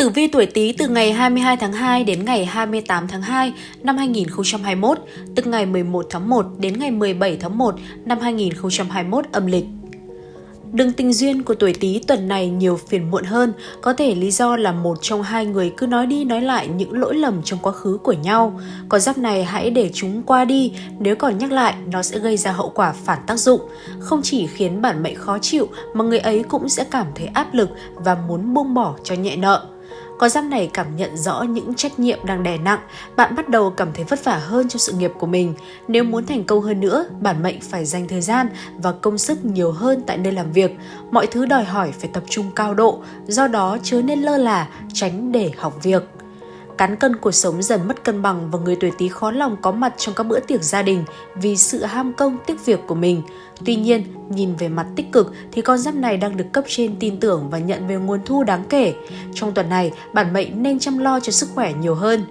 Tử vi tuổi Tý từ ngày 22 tháng 2 đến ngày 28 tháng 2 năm 2021, từ ngày 11 tháng 1 đến ngày 17 tháng 1 năm 2021 âm lịch. Đường tình duyên của tuổi Tý tuần này nhiều phiền muộn hơn, có thể lý do là một trong hai người cứ nói đi nói lại những lỗi lầm trong quá khứ của nhau. Có giáp này hãy để chúng qua đi, nếu còn nhắc lại nó sẽ gây ra hậu quả phản tác dụng. Không chỉ khiến bản mệnh khó chịu mà người ấy cũng sẽ cảm thấy áp lực và muốn buông bỏ cho nhẹ nợ có giam này cảm nhận rõ những trách nhiệm đang đè nặng, bạn bắt đầu cảm thấy vất vả hơn cho sự nghiệp của mình. Nếu muốn thành công hơn nữa, bản mệnh phải dành thời gian và công sức nhiều hơn tại nơi làm việc. Mọi thứ đòi hỏi phải tập trung cao độ, do đó chớ nên lơ là, tránh để học việc cán cân cuộc sống dần mất cân bằng và người tuổi Tý khó lòng có mặt trong các bữa tiệc gia đình vì sự ham công tiếc việc của mình. Tuy nhiên, nhìn về mặt tích cực thì con giáp này đang được cấp trên tin tưởng và nhận về nguồn thu đáng kể. Trong tuần này, bản mệnh nên chăm lo cho sức khỏe nhiều hơn.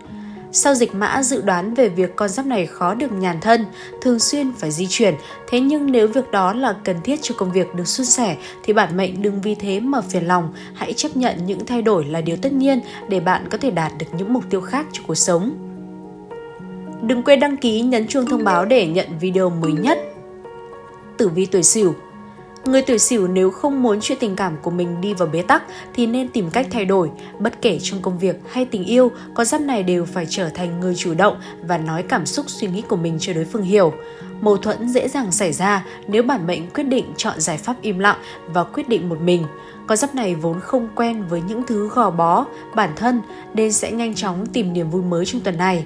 Sau dịch mã dự đoán về việc con giáp này khó được nhàn thân, thường xuyên phải di chuyển, thế nhưng nếu việc đó là cần thiết cho công việc được suôn sẻ thì bản mệnh đừng vì thế mà phiền lòng, hãy chấp nhận những thay đổi là điều tất nhiên để bạn có thể đạt được những mục tiêu khác cho cuộc sống. Đừng quên đăng ký nhấn chuông thông báo để nhận video mới nhất. Tử vi tuổi Sửu Người tuổi sửu nếu không muốn chuyện tình cảm của mình đi vào bế tắc thì nên tìm cách thay đổi. Bất kể trong công việc hay tình yêu, con giáp này đều phải trở thành người chủ động và nói cảm xúc suy nghĩ của mình cho đối phương hiểu. Mâu thuẫn dễ dàng xảy ra nếu bản mệnh quyết định chọn giải pháp im lặng và quyết định một mình. Con giáp này vốn không quen với những thứ gò bó, bản thân nên sẽ nhanh chóng tìm niềm vui mới trong tuần này.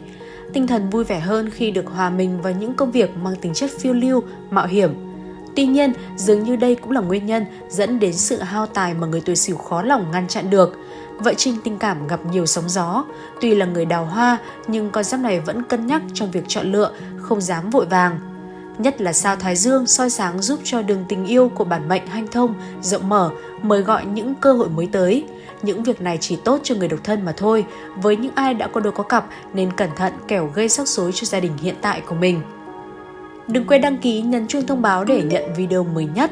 Tinh thần vui vẻ hơn khi được hòa mình vào những công việc mang tính chất phiêu lưu, mạo hiểm Tuy nhiên, dường như đây cũng là nguyên nhân dẫn đến sự hao tài mà người tuổi sửu khó lòng ngăn chặn được. Vợ Trinh tình cảm gặp nhiều sóng gió, tuy là người đào hoa nhưng con giáp này vẫn cân nhắc trong việc chọn lựa, không dám vội vàng. Nhất là sao Thái Dương soi sáng giúp cho đường tình yêu của bản mệnh hanh thông, rộng mở, mời gọi những cơ hội mới tới. Những việc này chỉ tốt cho người độc thân mà thôi, với những ai đã có đôi có cặp nên cẩn thận kẻo gây rắc rối cho gia đình hiện tại của mình. Đừng quên đăng ký nhấn chuông thông báo để nhận video mới nhất.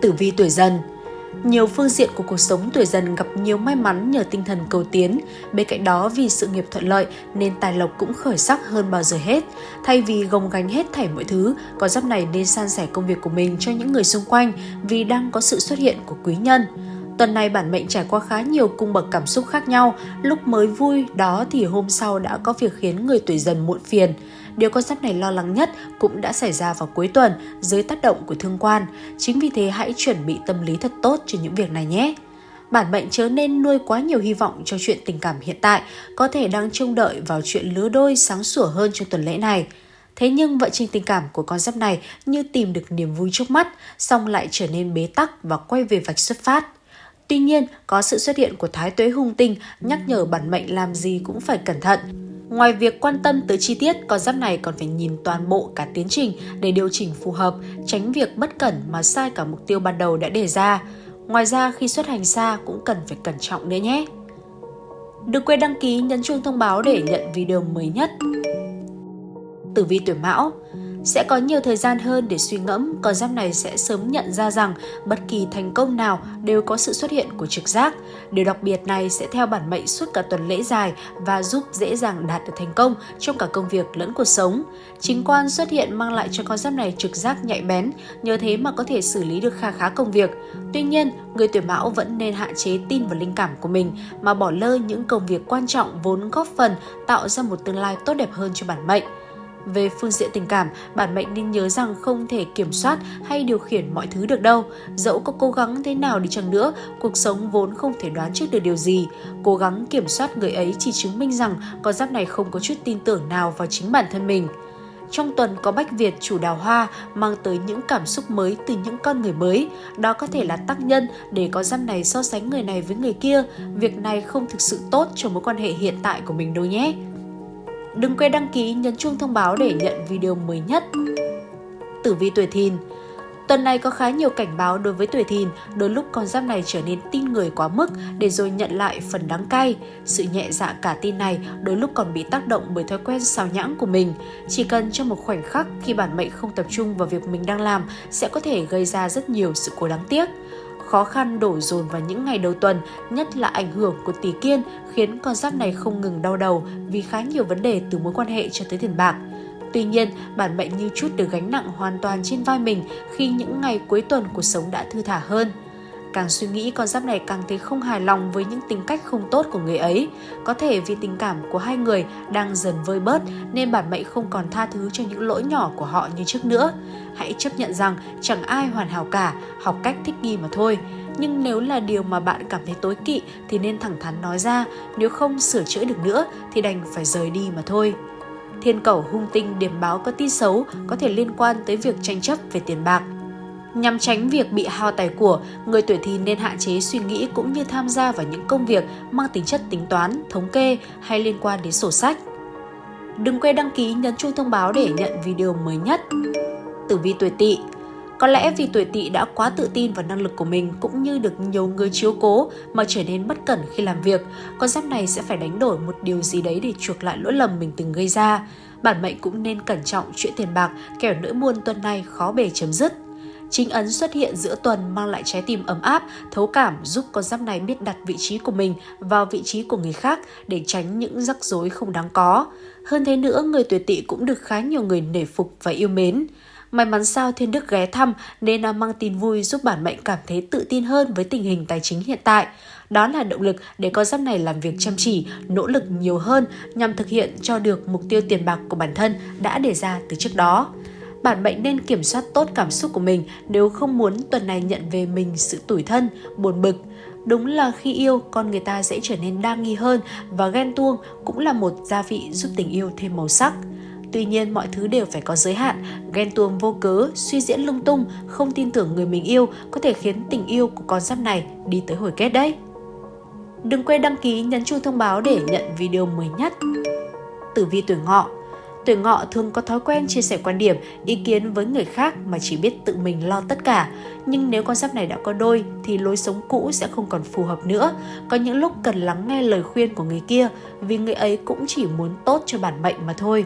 Tử vi tuổi dần nhiều phương diện của cuộc sống tuổi dần gặp nhiều may mắn nhờ tinh thần cầu tiến. Bên cạnh đó vì sự nghiệp thuận lợi nên tài lộc cũng khởi sắc hơn bao giờ hết. Thay vì gồng gánh hết thảy mọi thứ, con giáp này nên san sẻ công việc của mình cho những người xung quanh vì đang có sự xuất hiện của quý nhân. Tuần này bản mệnh trải qua khá nhiều cung bậc cảm xúc khác nhau, lúc mới vui đó thì hôm sau đã có việc khiến người tuổi dần muộn phiền. Điều con giáp này lo lắng nhất cũng đã xảy ra vào cuối tuần dưới tác động của thương quan. Chính vì thế hãy chuẩn bị tâm lý thật tốt cho những việc này nhé. Bản mệnh chớ nên nuôi quá nhiều hy vọng cho chuyện tình cảm hiện tại, có thể đang trông đợi vào chuyện lứa đôi sáng sủa hơn trong tuần lễ này. Thế nhưng vận trình tình cảm của con giáp này như tìm được niềm vui trước mắt, xong lại trở nên bế tắc và quay về vạch xuất phát. Tuy nhiên, có sự xuất hiện của thái tuế hung tinh nhắc nhở bản mệnh làm gì cũng phải cẩn thận. Ngoài việc quan tâm tới chi tiết, con giáp này còn phải nhìn toàn bộ cả tiến trình để điều chỉnh phù hợp, tránh việc bất cẩn mà sai cả mục tiêu ban đầu đã đề ra. Ngoài ra khi xuất hành xa cũng cần phải cẩn trọng nữa nhé. Đừng quên đăng ký nhấn chuông thông báo để nhận video mới nhất. Tử vi tuổi Mão sẽ có nhiều thời gian hơn để suy ngẫm, con giáp này sẽ sớm nhận ra rằng bất kỳ thành công nào đều có sự xuất hiện của trực giác. Điều đặc biệt này sẽ theo bản mệnh suốt cả tuần lễ dài và giúp dễ dàng đạt được thành công trong cả công việc lẫn cuộc sống. Chính quan xuất hiện mang lại cho con giáp này trực giác nhạy bén, nhờ thế mà có thể xử lý được kha khá công việc. Tuy nhiên, người tuổi mão vẫn nên hạn chế tin vào linh cảm của mình mà bỏ lơ những công việc quan trọng vốn góp phần tạo ra một tương lai tốt đẹp hơn cho bản mệnh. Về phương diện tình cảm, bản mệnh nên nhớ rằng không thể kiểm soát hay điều khiển mọi thứ được đâu. Dẫu có cố gắng thế nào đi chăng nữa, cuộc sống vốn không thể đoán trước được điều gì. Cố gắng kiểm soát người ấy chỉ chứng minh rằng con giáp này không có chút tin tưởng nào vào chính bản thân mình. Trong tuần có Bách Việt chủ đào hoa mang tới những cảm xúc mới từ những con người mới. Đó có thể là tác nhân để có giáp này so sánh người này với người kia. Việc này không thực sự tốt cho mối quan hệ hiện tại của mình đâu nhé. Đừng quên đăng ký nhấn chuông thông báo để nhận video mới nhất. Tử vi tuổi thìn Tuần này có khá nhiều cảnh báo đối với tuổi thìn, đôi lúc con giáp này trở nên tin người quá mức để rồi nhận lại phần đắng cay. Sự nhẹ dạ cả tin này đôi lúc còn bị tác động bởi thói quen xào nhãng của mình. Chỉ cần trong một khoảnh khắc khi bản mệnh không tập trung vào việc mình đang làm sẽ có thể gây ra rất nhiều sự cố đáng tiếc khó khăn đổ dồn vào những ngày đầu tuần, nhất là ảnh hưởng của tỷ kiên khiến con giáp này không ngừng đau đầu vì khá nhiều vấn đề từ mối quan hệ cho tới tiền bạc. Tuy nhiên, bản mệnh như chút được gánh nặng hoàn toàn trên vai mình khi những ngày cuối tuần cuộc sống đã thư thả hơn. Càng suy nghĩ con giáp này càng thấy không hài lòng với những tính cách không tốt của người ấy. Có thể vì tình cảm của hai người đang dần vơi bớt nên bản mệnh không còn tha thứ cho những lỗi nhỏ của họ như trước nữa. Hãy chấp nhận rằng chẳng ai hoàn hảo cả, học cách thích nghi mà thôi. Nhưng nếu là điều mà bạn cảm thấy tối kỵ thì nên thẳng thắn nói ra, nếu không sửa chữa được nữa thì đành phải rời đi mà thôi. Thiên cầu hung tinh điểm báo có tin xấu có thể liên quan tới việc tranh chấp về tiền bạc. Nhằm tránh việc bị hao tài của, người tuổi thìn nên hạn chế suy nghĩ cũng như tham gia vào những công việc mang tính chất tính toán, thống kê hay liên quan đến sổ sách. Đừng quên đăng ký nhấn chuông thông báo để nhận video mới nhất. Tử vi tuổi tỵ có lẽ vì tuổi tỵ đã quá tự tin vào năng lực của mình cũng như được nhiều người chiếu cố mà trở nên bất cẩn khi làm việc, con giáp này sẽ phải đánh đổi một điều gì đấy để chuộc lại lỗi lầm mình từng gây ra. Bản mệnh cũng nên cẩn trọng chuyện tiền bạc, kẻo nỗi buồn tuần này khó bề chấm dứt. Chính ấn xuất hiện giữa tuần mang lại trái tim ấm áp, thấu cảm giúp con giáp này biết đặt vị trí của mình vào vị trí của người khác để tránh những rắc rối không đáng có. Hơn thế nữa, người tuổi tỵ cũng được khá nhiều người nể phục và yêu mến. May mắn sao Thiên Đức ghé thăm nên mang tin vui giúp bản mệnh cảm thấy tự tin hơn với tình hình tài chính hiện tại. Đó là động lực để con giáp này làm việc chăm chỉ, nỗ lực nhiều hơn nhằm thực hiện cho được mục tiêu tiền bạc của bản thân đã đề ra từ trước đó bạn mệnh nên kiểm soát tốt cảm xúc của mình nếu không muốn tuần này nhận về mình sự tủi thân, buồn bực. Đúng là khi yêu, con người ta sẽ trở nên đa nghi hơn và ghen tuông cũng là một gia vị giúp tình yêu thêm màu sắc. Tuy nhiên mọi thứ đều phải có giới hạn, ghen tuông vô cớ, suy diễn lung tung, không tin tưởng người mình yêu có thể khiến tình yêu của con giáp này đi tới hồi kết đấy. Đừng quên đăng ký nhấn chuông thông báo để nhận video mới nhất. Tử vi tuổi ngọ Tuổi ngọ thường có thói quen chia sẻ quan điểm, ý kiến với người khác mà chỉ biết tự mình lo tất cả. Nhưng nếu con giáp này đã có đôi thì lối sống cũ sẽ không còn phù hợp nữa. Có những lúc cần lắng nghe lời khuyên của người kia vì người ấy cũng chỉ muốn tốt cho bản mệnh mà thôi.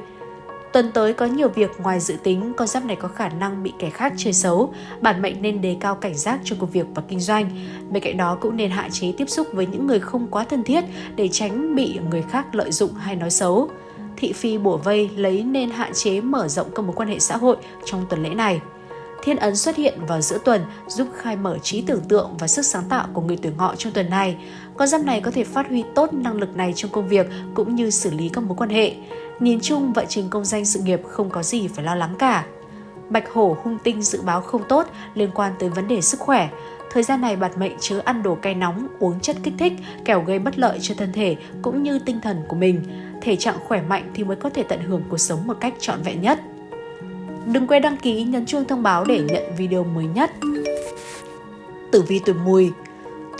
Tuần tới có nhiều việc ngoài dự tính, con giáp này có khả năng bị kẻ khác chơi xấu. Bản mệnh nên đề cao cảnh giác cho công việc và kinh doanh. Bên cạnh đó cũng nên hạn chế tiếp xúc với những người không quá thân thiết để tránh bị người khác lợi dụng hay nói xấu. Thị phi bổ vây lấy nên hạn chế mở rộng các mối quan hệ xã hội trong tuần lễ này. Thiên ấn xuất hiện vào giữa tuần giúp khai mở trí tưởng tượng và sức sáng tạo của người tuổi ngọ trong tuần này. Con giáp này có thể phát huy tốt năng lực này trong công việc cũng như xử lý các mối quan hệ. Nhìn chung, vận trình công danh sự nghiệp không có gì phải lo lắng cả. Bạch hổ hung tinh dự báo không tốt liên quan tới vấn đề sức khỏe. Thời gian này bạt mệnh chứa ăn đồ cay nóng, uống chất kích thích, kẻo gây bất lợi cho thân thể cũng như tinh thần của mình. Thể trạng khỏe mạnh thì mới có thể tận hưởng cuộc sống một cách trọn vẹn nhất. Đừng quên đăng ký nhấn chuông thông báo để nhận video mới nhất. Tử vi tuổi mùi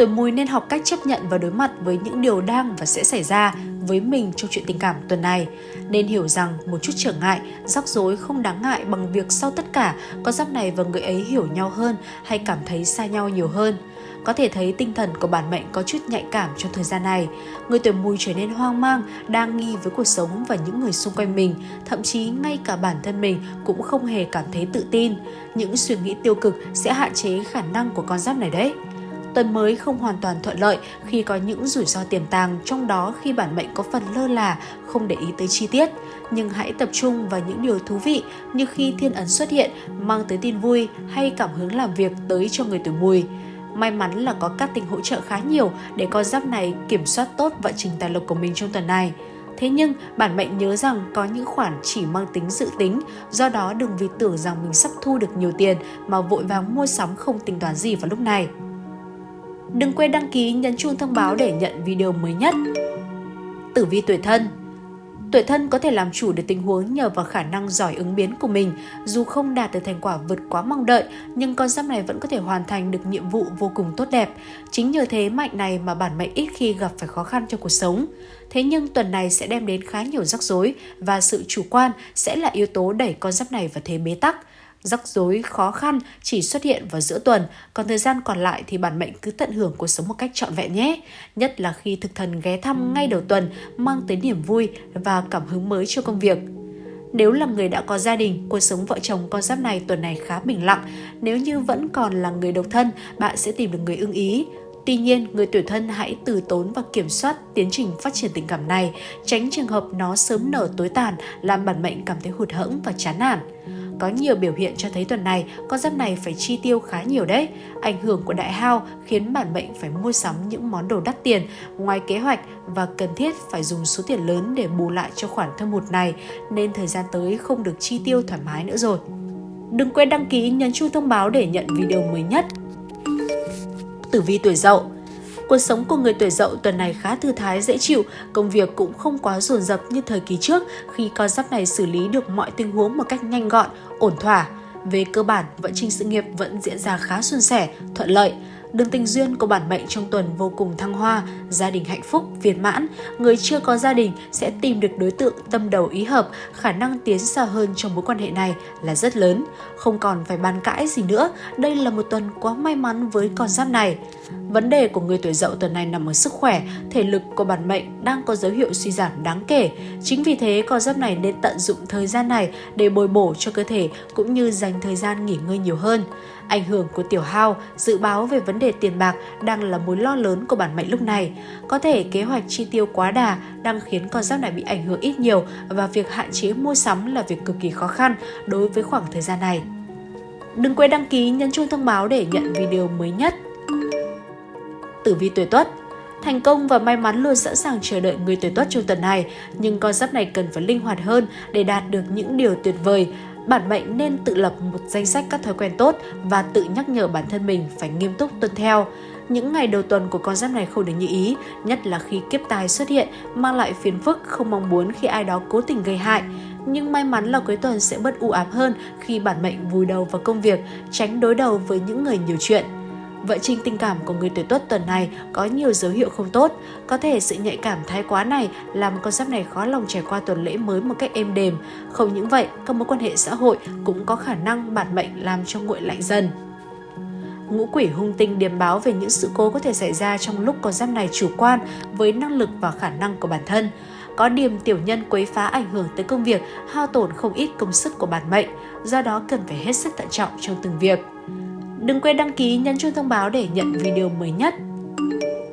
Tuổi mùi nên học cách chấp nhận và đối mặt với những điều đang và sẽ xảy ra với mình trong chuyện tình cảm tuần này. Nên hiểu rằng một chút trở ngại, rắc rối không đáng ngại bằng việc sau tất cả có giáp này và người ấy hiểu nhau hơn hay cảm thấy xa nhau nhiều hơn. Có thể thấy tinh thần của bản mệnh có chút nhạy cảm trong thời gian này. Người tuổi mùi trở nên hoang mang, đang nghi với cuộc sống và những người xung quanh mình, thậm chí ngay cả bản thân mình cũng không hề cảm thấy tự tin. Những suy nghĩ tiêu cực sẽ hạn chế khả năng của con giáp này đấy. Tuần mới không hoàn toàn thuận lợi khi có những rủi ro tiềm tàng, trong đó khi bản mệnh có phần lơ là, không để ý tới chi tiết. Nhưng hãy tập trung vào những điều thú vị như khi thiên ấn xuất hiện, mang tới tin vui hay cảm hứng làm việc tới cho người tuổi mùi. May mắn là có các tình hỗ trợ khá nhiều để con giáp này kiểm soát tốt vận trình tài lộc của mình trong tuần này. Thế nhưng, bản mệnh nhớ rằng có những khoản chỉ mang tính dự tính, do đó đừng vì tưởng rằng mình sắp thu được nhiều tiền mà vội vàng mua sắm không tính toán gì vào lúc này. Đừng quên đăng ký nhấn chuông thông báo để nhận video mới nhất. Tử vi tuổi thân Tuổi thân có thể làm chủ được tình huống nhờ vào khả năng giỏi ứng biến của mình. Dù không đạt được thành quả vượt quá mong đợi, nhưng con giáp này vẫn có thể hoàn thành được nhiệm vụ vô cùng tốt đẹp. Chính nhờ thế mạnh này mà bản mệnh ít khi gặp phải khó khăn trong cuộc sống. Thế nhưng tuần này sẽ đem đến khá nhiều rắc rối và sự chủ quan sẽ là yếu tố đẩy con giáp này vào thế bế tắc. Rắc rối, khó khăn chỉ xuất hiện vào giữa tuần, còn thời gian còn lại thì bản mệnh cứ tận hưởng cuộc sống một cách trọn vẹn nhé. Nhất là khi thực thần ghé thăm ngay đầu tuần mang tới niềm vui và cảm hứng mới cho công việc. Nếu là người đã có gia đình, cuộc sống vợ chồng con giáp này tuần này khá bình lặng. Nếu như vẫn còn là người độc thân, bạn sẽ tìm được người ưng ý. Tuy nhiên, người tuổi thân hãy từ tốn và kiểm soát tiến trình phát triển tình cảm này, tránh trường hợp nó sớm nở tối tàn, làm bản mệnh cảm thấy hụt hẫng và chán nản. Có nhiều biểu hiện cho thấy tuần này, con giáp này phải chi tiêu khá nhiều đấy. Ảnh hưởng của đại hao khiến bản mệnh phải mua sắm những món đồ đắt tiền ngoài kế hoạch và cần thiết phải dùng số tiền lớn để bù lại cho khoản thâm hụt này, nên thời gian tới không được chi tiêu thoải mái nữa rồi. Đừng quên đăng ký nhấn chuông thông báo để nhận video mới nhất. Tử vi tuổi Dậu Cuộc sống của người tuổi dậu tuần này khá thư thái, dễ chịu, công việc cũng không quá dồn dập như thời kỳ trước khi con giáp này xử lý được mọi tình huống một cách nhanh gọn, ổn thỏa. Về cơ bản, vận trình sự nghiệp vẫn diễn ra khá suôn sẻ, thuận lợi. Đường tình duyên của bản mệnh trong tuần vô cùng thăng hoa, gia đình hạnh phúc, viên mãn. Người chưa có gia đình sẽ tìm được đối tượng tâm đầu ý hợp, khả năng tiến xa hơn trong mối quan hệ này là rất lớn. Không còn phải bàn cãi gì nữa, đây là một tuần quá may mắn với con giáp này. Vấn đề của người tuổi dậu tuần này nằm ở sức khỏe, thể lực của bản mệnh đang có dấu hiệu suy giảm đáng kể. Chính vì thế, con giáp này nên tận dụng thời gian này để bồi bổ cho cơ thể cũng như dành thời gian nghỉ ngơi nhiều hơn. Ảnh hưởng của tiểu hao, dự báo về vấn đề tiền bạc đang là mối lo lớn của bản mệnh lúc này. Có thể kế hoạch chi tiêu quá đà đang khiến con giáp này bị ảnh hưởng ít nhiều và việc hạn chế mua sắm là việc cực kỳ khó khăn đối với khoảng thời gian này. Đừng quên đăng ký nhấn chuông thông báo để nhận video mới nhất. Tử vi tuổi Tuất Thành công và may mắn luôn sẵn sàng chờ đợi người tuổi Tuất trong tuần này, nhưng con giáp này cần phải linh hoạt hơn để đạt được những điều tuyệt vời bản mệnh nên tự lập một danh sách các thói quen tốt và tự nhắc nhở bản thân mình phải nghiêm túc tuân theo. Những ngày đầu tuần của con giáp này không được như ý, nhất là khi kiếp tài xuất hiện, mang lại phiền phức không mong muốn khi ai đó cố tình gây hại. Nhưng may mắn là cuối tuần sẽ bớt u ám hơn khi bản mệnh vùi đầu vào công việc, tránh đối đầu với những người nhiều chuyện. Vận trình tình cảm của người tuổi tuất tuần này có nhiều dấu hiệu không tốt. Có thể sự nhạy cảm thái quá này làm con giáp này khó lòng trải qua tuần lễ mới một cách êm đềm. Không những vậy, các mối quan hệ xã hội cũng có khả năng bản mệnh làm cho nguội lạnh dần. Ngũ quỷ hung tinh điềm báo về những sự cố có thể xảy ra trong lúc con giáp này chủ quan với năng lực và khả năng của bản thân có điểm tiểu nhân quấy phá ảnh hưởng tới công việc, hao tổn không ít công sức của bản mệnh, do đó cần phải hết sức thận trọng trong từng việc. Đừng quên đăng ký nhấn chuông thông báo để nhận video mới nhất.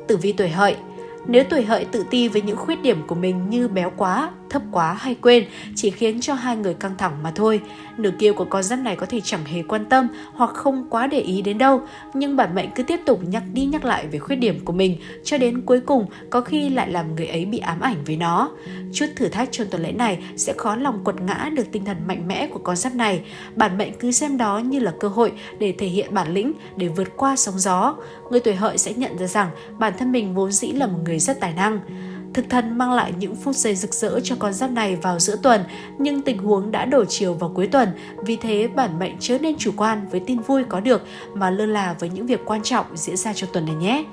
Tử vi tuổi hợi nếu tuổi hợi tự ti với những khuyết điểm của mình như béo quá, thấp quá hay quên chỉ khiến cho hai người căng thẳng mà thôi. Nửa kia của con giáp này có thể chẳng hề quan tâm hoặc không quá để ý đến đâu, nhưng bản mệnh cứ tiếp tục nhắc đi nhắc lại về khuyết điểm của mình cho đến cuối cùng có khi lại làm người ấy bị ám ảnh với nó. Chút thử thách trong tuần lễ này sẽ khó lòng quật ngã được tinh thần mạnh mẽ của con giáp này. Bản mệnh cứ xem đó như là cơ hội để thể hiện bản lĩnh, để vượt qua sóng gió. Người tuổi hợi sẽ nhận ra rằng bản thân mình vốn dĩ là một người rất tài năng. Thực thần mang lại những phút giây rực rỡ cho con giáp này vào giữa tuần, nhưng tình huống đã đổ chiều vào cuối tuần, vì thế bản mệnh chớ nên chủ quan với tin vui có được mà lơ là với những việc quan trọng diễn ra trong tuần này nhé.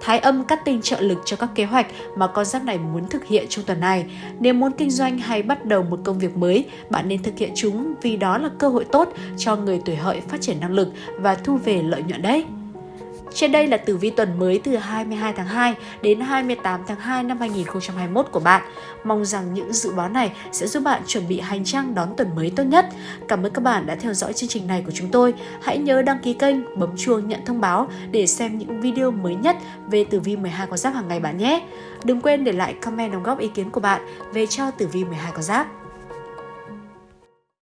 Thái âm cắt tinh trợ lực cho các kế hoạch mà con giáp này muốn thực hiện trong tuần này. Nếu muốn kinh doanh hay bắt đầu một công việc mới, bạn nên thực hiện chúng vì đó là cơ hội tốt cho người tuổi hợi phát triển năng lực và thu về lợi nhuận đấy. Trên đây là tử vi tuần mới từ 22 tháng 2 đến 28 tháng 2 năm 2021 của bạn. Mong rằng những dự báo này sẽ giúp bạn chuẩn bị hành trang đón tuần mới tốt nhất. Cảm ơn các bạn đã theo dõi chương trình này của chúng tôi. Hãy nhớ đăng ký kênh, bấm chuông nhận thông báo để xem những video mới nhất về tử vi 12 con giáp hàng ngày bạn nhé. Đừng quên để lại comment đóng góp ý kiến của bạn về cho tử vi 12 con giáp.